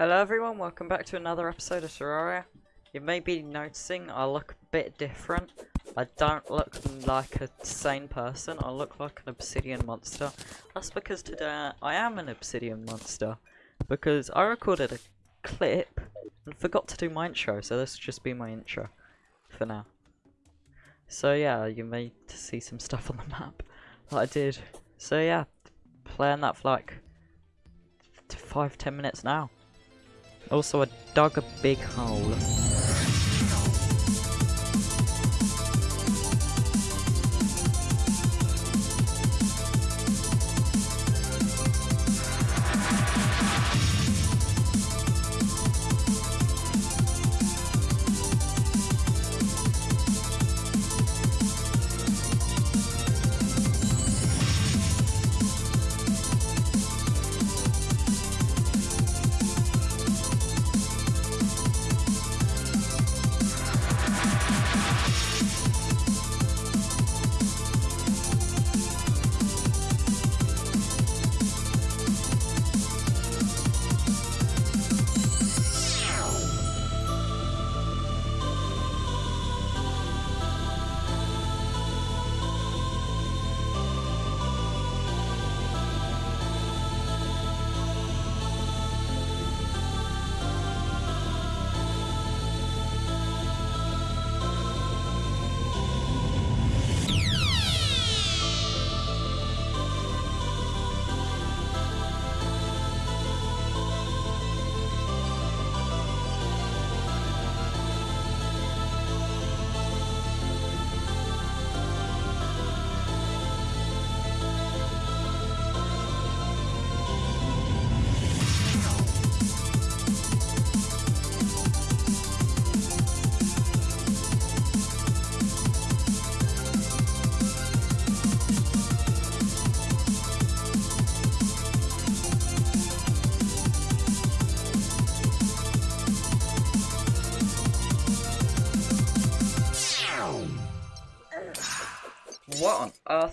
Hello everyone, welcome back to another episode of Terraria. You may be noticing I look a bit different. I don't look like a sane person, I look like an obsidian monster. That's because today I am an obsidian monster. Because I recorded a clip and forgot to do my intro, so this will just be my intro for now. So yeah, you may see some stuff on the map that I did. So yeah, playing that for like five, ten minutes now. Also, I dug a big hole.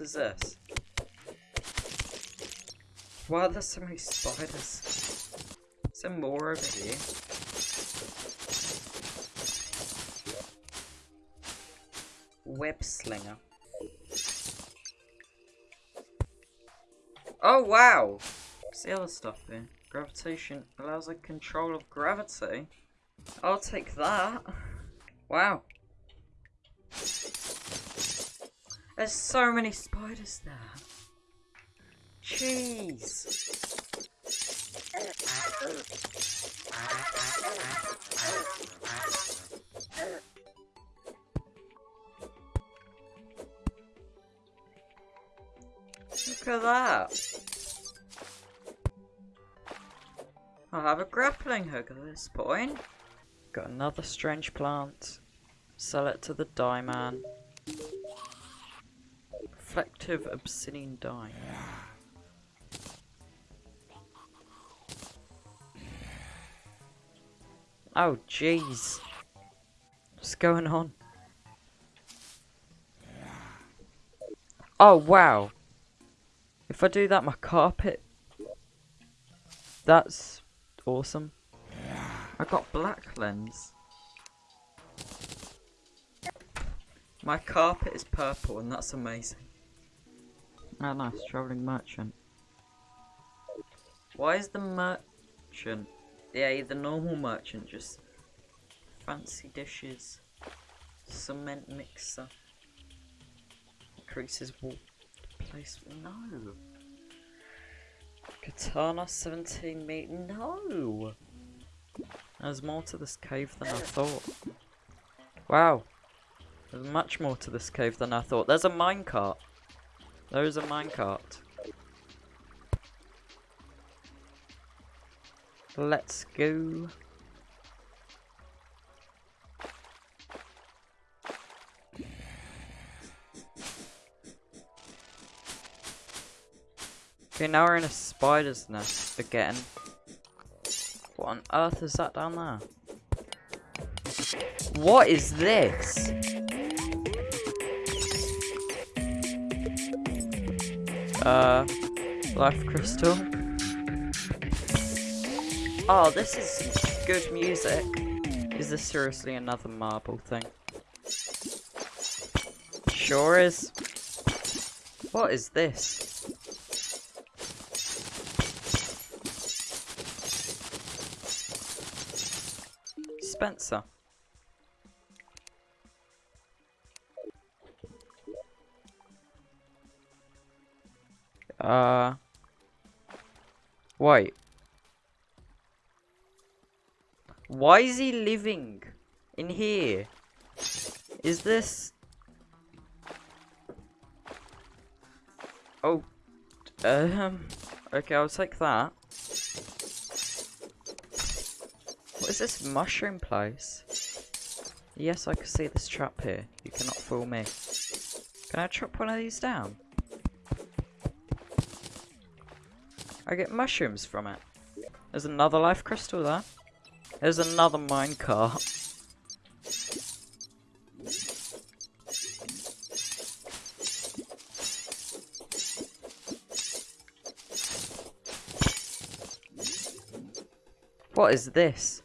Earth is this? Why are there so many spiders? There more over here? Web slinger. Oh wow! What's the other stuff here? Gravitation allows a control of gravity. I'll take that. Wow. There's so many spiders there. Jeez. Look at that. I have a grappling hook at this point. Got another strange plant. Sell it to the dye man. Reflective obsidian dye. Oh jeez. What's going on? Oh wow. If I do that my carpet That's awesome. I got black lens. My carpet is purple and that's amazing. Nice, travelling merchant. Why is the merchant, yeah, the normal merchant just fancy dishes, cement mixer, increases wall place, no. Katana 17 meat, no. There's more to this cave than I thought. Wow. There's much more to this cave than I thought. There's a minecart. There is a minecart. Let's go. Okay, now we're in a spider's nest again. What on earth is that down there? What is this? Uh, life crystal. Oh, this is good music. Is this seriously another marble thing? Sure is. What is this? Spencer. Uh. why? Why is he living in here? Is this... Oh. Um. Okay, I'll take that. What is this mushroom place? Yes, I can see this trap here. You cannot fool me. Can I chop one of these down? I get mushrooms from it. There's another life crystal there. There's another minecart. What is this?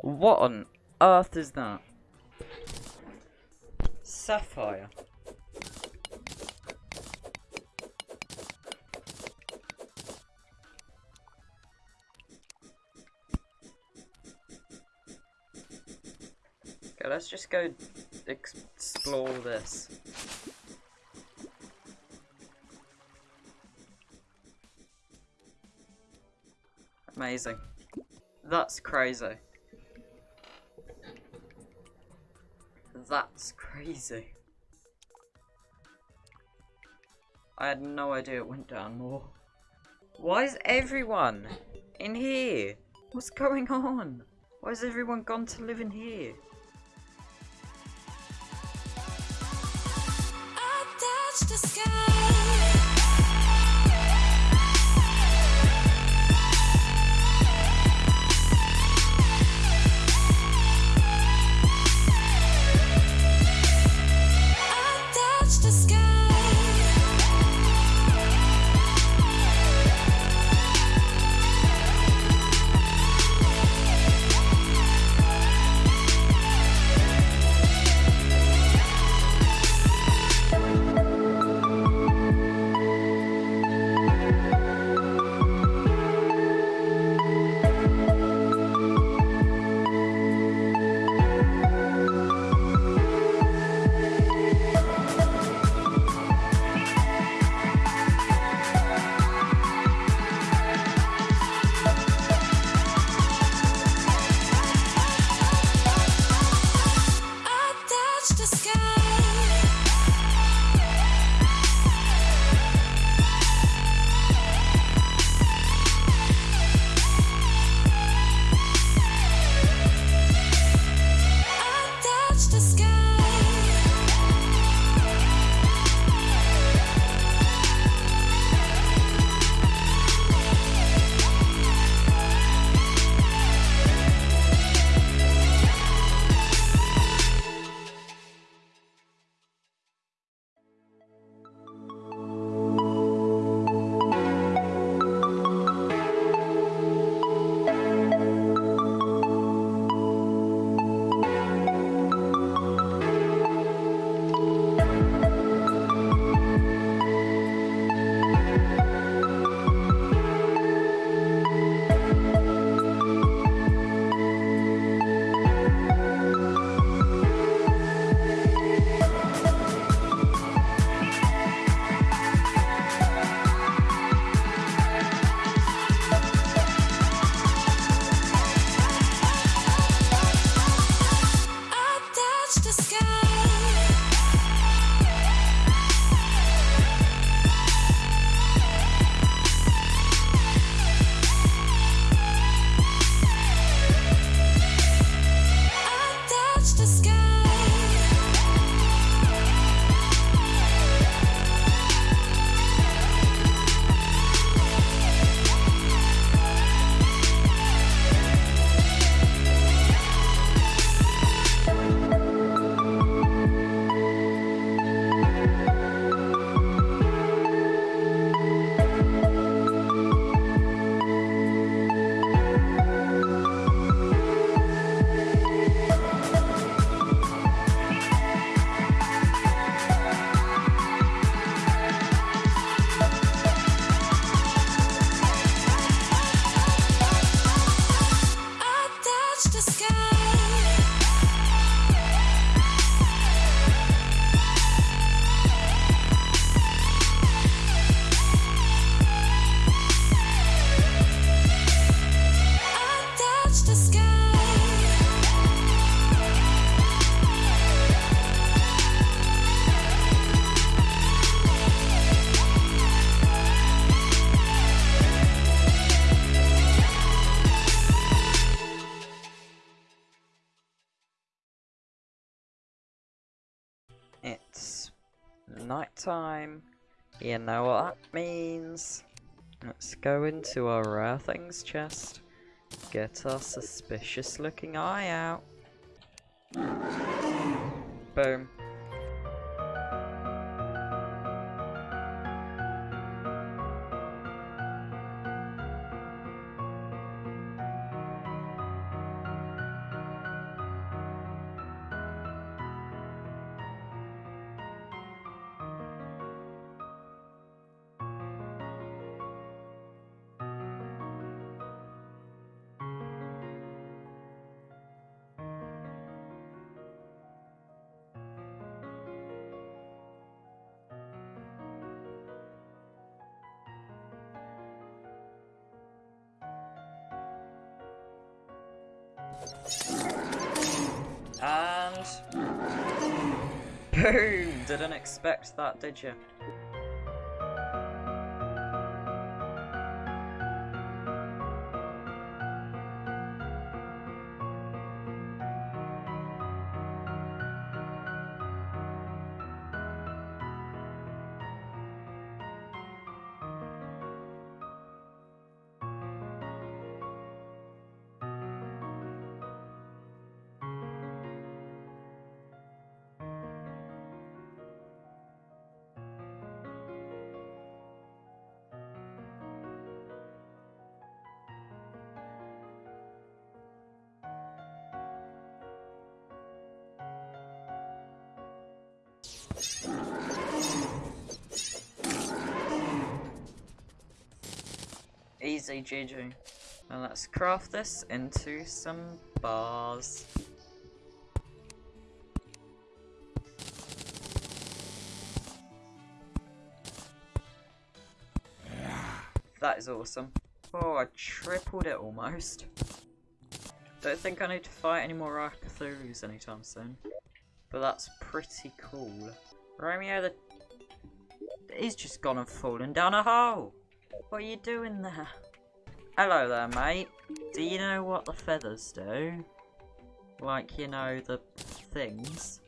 What on earth is that? Sapphire. Let's just go explore this. Amazing. That's crazy. That's crazy. I had no idea it went down more. Why is everyone in here? What's going on? Why has everyone gone to live in here? The sky. Nighttime. You know what that means. Let's go into our rare things chest. Get our suspicious looking eye out. Boom. Boom! Didn't expect that, did you? Easy GG. Now let's craft this into some bars. That is awesome. Oh, I tripled it almost. Don't think I need to fight any more Arcthurus anytime soon. But that's pretty cool. Romeo the... He's just gone and fallen down a hole! What are you doing there? Hello there, mate. Do you know what the feathers do? Like, you know, the things.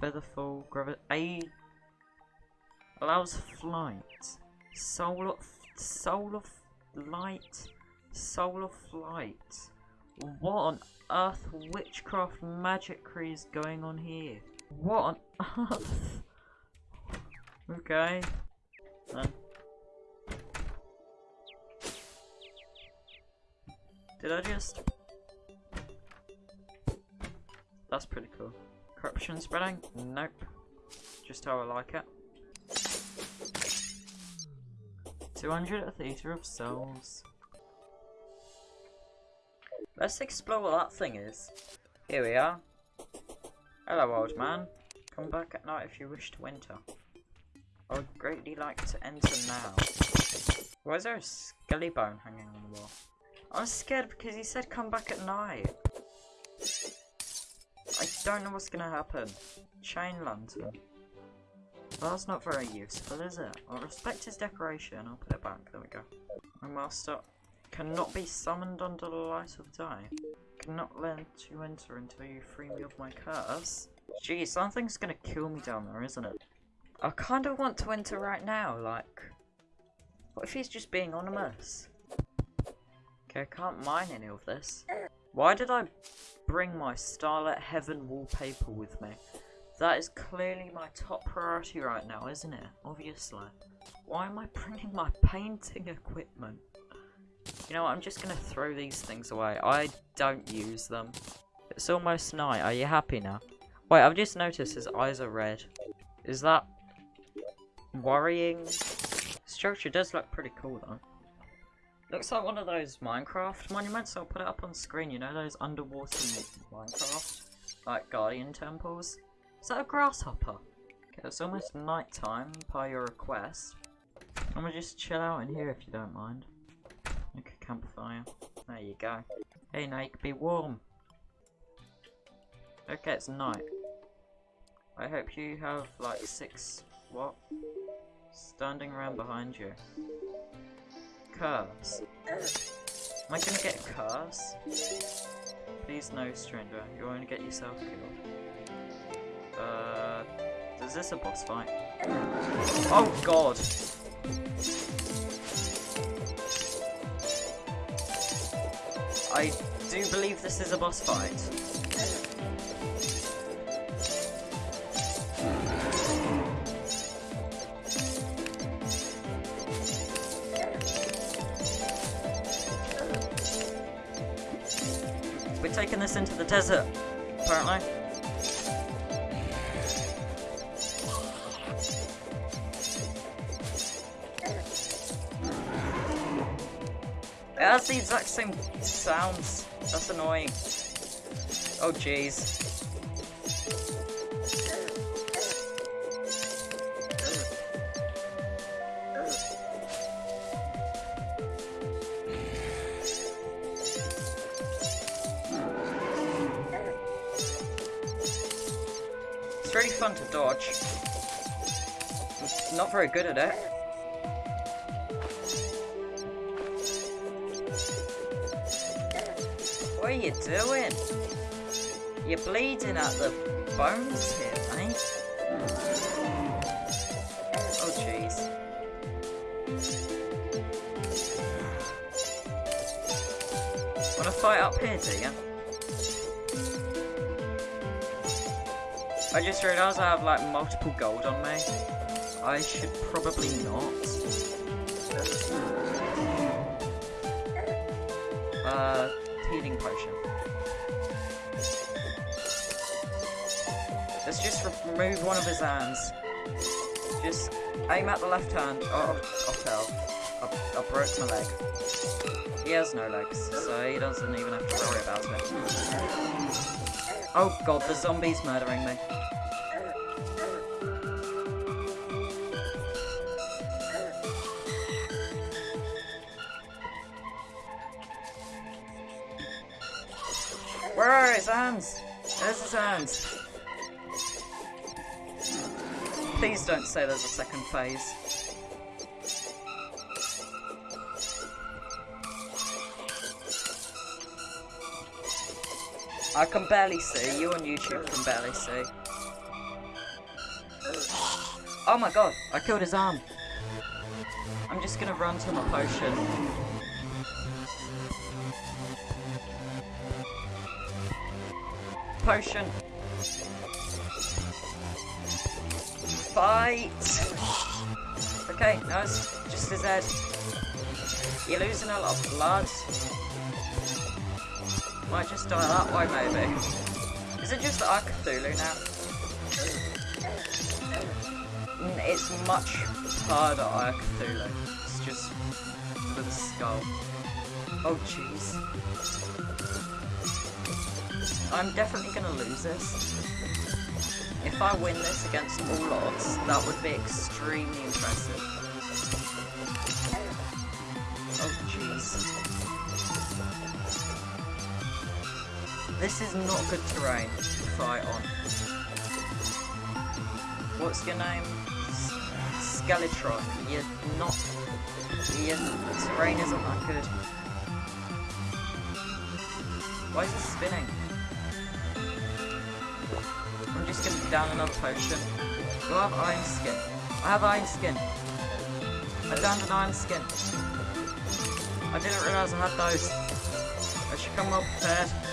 Featherfall, gravity... Allows flight. Soul of... Soul of light. Soul of flight. What on earth witchcraft magicry is going on here? What on earth? okay. Then. Did I just? That's pretty cool. Corruption spreading? Nope. Just how I like it. 200 a Theatre of Souls. Let's explore what that thing is. Here we are. Hello, old man. Come back at night if you wish to enter. I would greatly like to enter now. Why is there a skelly bone hanging on the wall? I was scared because he said come back at night. I don't know what's gonna happen. Chain lantern. Well, that's not very useful, is it? I'll respect his decoration. I'll put it back. There we go. My master cannot be summoned under the light of day. Cannot let you enter until you free me of my curse. Gee, something's gonna kill me down there, isn't it? I kinda want to enter right now, like... What if he's just being anonymous? Okay, I can't mine any of this. Why did I bring my Starlit Heaven wallpaper with me? That is clearly my top priority right now, isn't it? Obviously. Why am I bringing my painting equipment? You know what, I'm just gonna throw these things away. I don't use them. It's almost night. Are you happy now? Wait, I've just noticed his eyes are red. Is that worrying? Structure does look pretty cool though. Looks like one of those Minecraft monuments. I'll put it up on screen. You know those underwater Minecraft, like Guardian temples. Is that a grasshopper? Okay, it's almost night time by your request. I'm gonna just chill out in here if you don't mind. Make a campfire. There you go. Hey Nate, be warm. Okay, it's night. I hope you have like six what? Standing around behind you. Curse. Am I gonna get a curse? Please no stranger, You're gonna get yourself killed. Uh Is this a boss fight? Oh god! I do believe this is a boss fight. Taking this into the desert, apparently. It has the exact same sounds. That's annoying. Oh jeez. Fun to dodge. I'm not very good at it. What are you doing? You're bleeding at the bones here, mate. Oh, jeez. Wanna fight up here, do you? I just realised I have like multiple gold on me. I should probably not. Uh, healing potion. Let's just remove one of his hands. Just aim at the left hand. Oh, I fell. I, I broke my leg. He has no legs, so he doesn't even have to worry about it. Oh god, the zombie's murdering me. Where are his hands? There's his hands. Please don't say there's a second phase. I can barely see. You on YouTube can barely see. Oh my god, I killed his arm. I'm just gonna run to my potion. Potion. Fight! Okay, it's just his head. You're losing a lot of blood. Might just die that way, maybe. Is it just Ark Cthulhu now? Mm, It's much harder Ark Cthulhu. It's just with a skull. Oh, jeez. I'm definitely gonna lose this. If I win this against all odds, that would be extremely impressive. This is not good terrain to fight on. What's your name? Skeletron. You're not... Your terrain isn't that good. Why is it spinning? I'm just gonna down another potion. Do I have iron skin? I have iron skin. I downed an iron skin. I didn't realise I had those. I should come up prepared.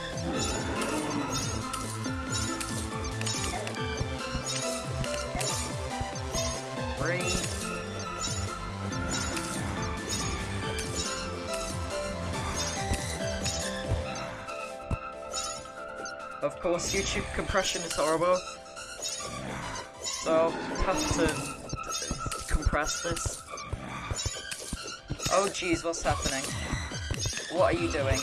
Of course, YouTube compression is horrible. So, have to compress this. Oh jeez, what's happening? What are you doing?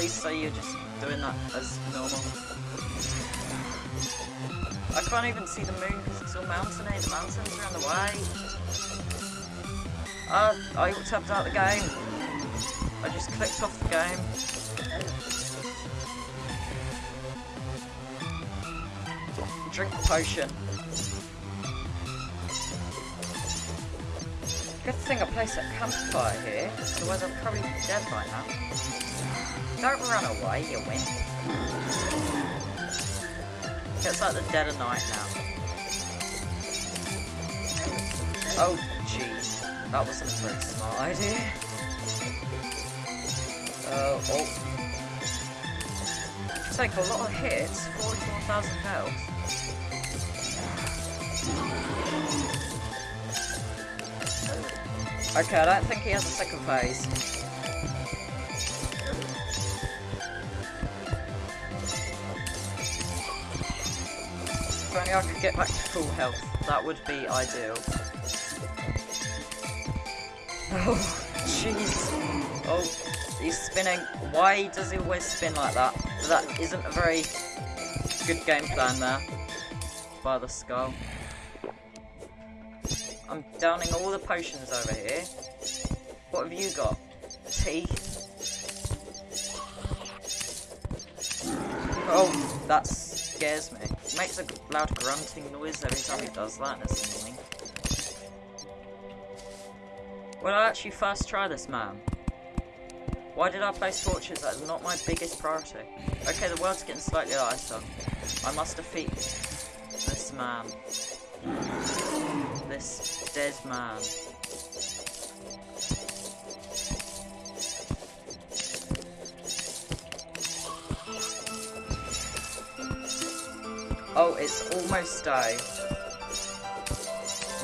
Please say you're just doing that as normal. I can't even see the moon because it's all mountainy. The mountains are in the way. Uh, I tapped out the game. I just clicked off the game. Drink the potion. Good thing I placed a campfire here, otherwise I'm probably dead by now. Don't run away, you wimp. It's like the dead of night now. Oh, jeez. That wasn't a very smart idea. Uh, oh. Take a lot of hits, 44,000 health. Okay, I don't think he has a second phase. If only I could get back to full health, that would be ideal. Oh, jeez. Oh, he's spinning. Why does he always spin like that? That isn't a very good game plan there. By the skull. I'm downing all the potions over here. What have you got? Teeth? Oh, that scares me. Makes a loud grunting noise every time he does that, it's annoying. Will I actually first try this, man? Why did I place torches? That's not my biggest priority. Okay, the world's getting slightly lighter. I must defeat this man. This dead man. Oh, it's almost day.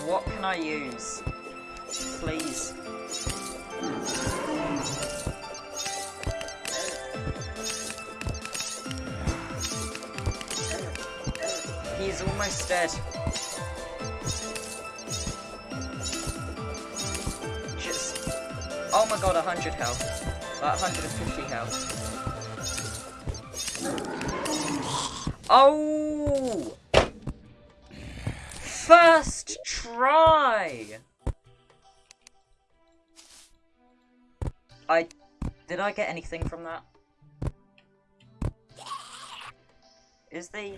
What can I use? Please. He's almost dead. Just... Oh my god, 100 health. Like 150 health. Oh! First try! I... Did I get anything from that? Is the...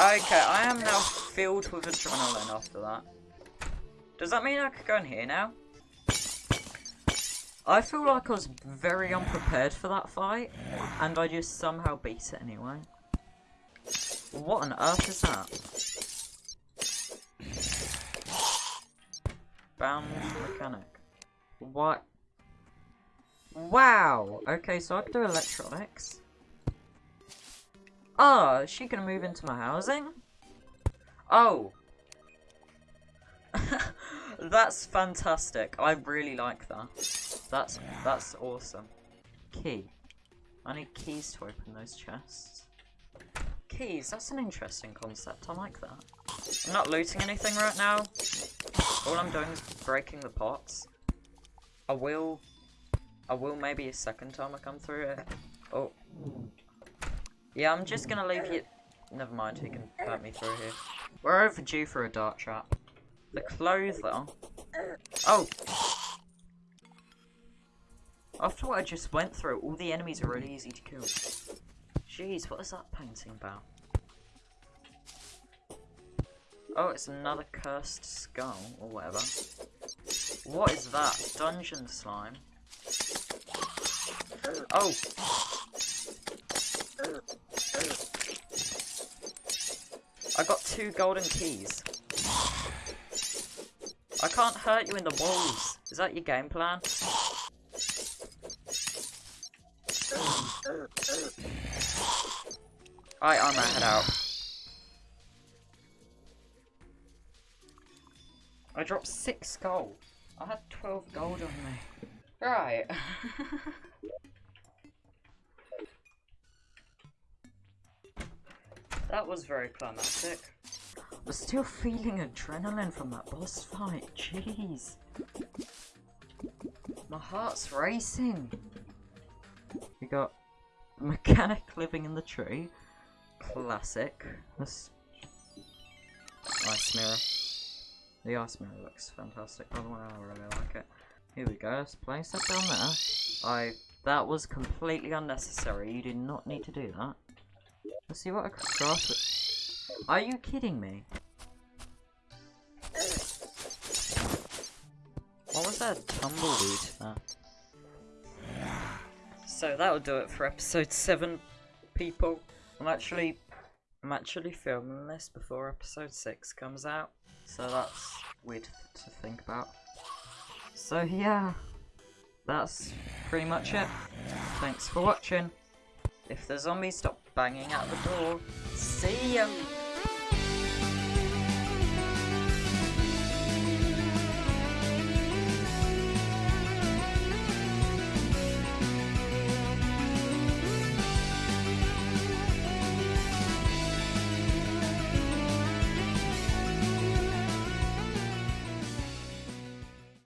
Okay, I am now filled with adrenaline after that. Does that mean I could go in here now? I feel like I was very unprepared for that fight, and I just somehow beat it anyway. What on earth is that? Bound mechanic. What? Wow! Okay, so I can do electronics. Ah, is she gonna move into my housing? Oh. that's fantastic. I really like that. That's that's awesome. Key. I need keys to open those chests. Keys, that's an interesting concept. I like that. I'm not looting anything right now. All I'm doing is breaking the pots. I will I will maybe a second time I come through it. Oh. Yeah, I'm just gonna leave you. Never mind, he can hurt me through here. We're overdue for a dart trap. The clothier. Oh! After what I just went through, all the enemies are really easy to kill. Jeez, what is that painting about? Oh, it's another cursed skull, or whatever. What is that? Dungeon slime. Oh! I got two golden keys. I can't hurt you in the walls. Is that your game plan? Alright, I'm gonna head out. I dropped six gold. I had 12 gold on me. Right. that was very climactic. I'm still feeling adrenaline from that boss fight. Jeez. My heart's racing. We got mechanic living in the tree. Classic. This ice mirror. The ice mirror looks fantastic. By the way, I really like it. Here we go. Let's place that down there. I. That was completely unnecessary. You did not need to do that. Let's see what I could craft. Are you kidding me? What was that tumbleweed there? So that'll do it for episode seven, people. I'm actually, I'm actually filming this before episode six comes out, so that's weird to think about. So yeah, that's pretty much it. Thanks for watching. If the zombies stop banging at the door, see ya!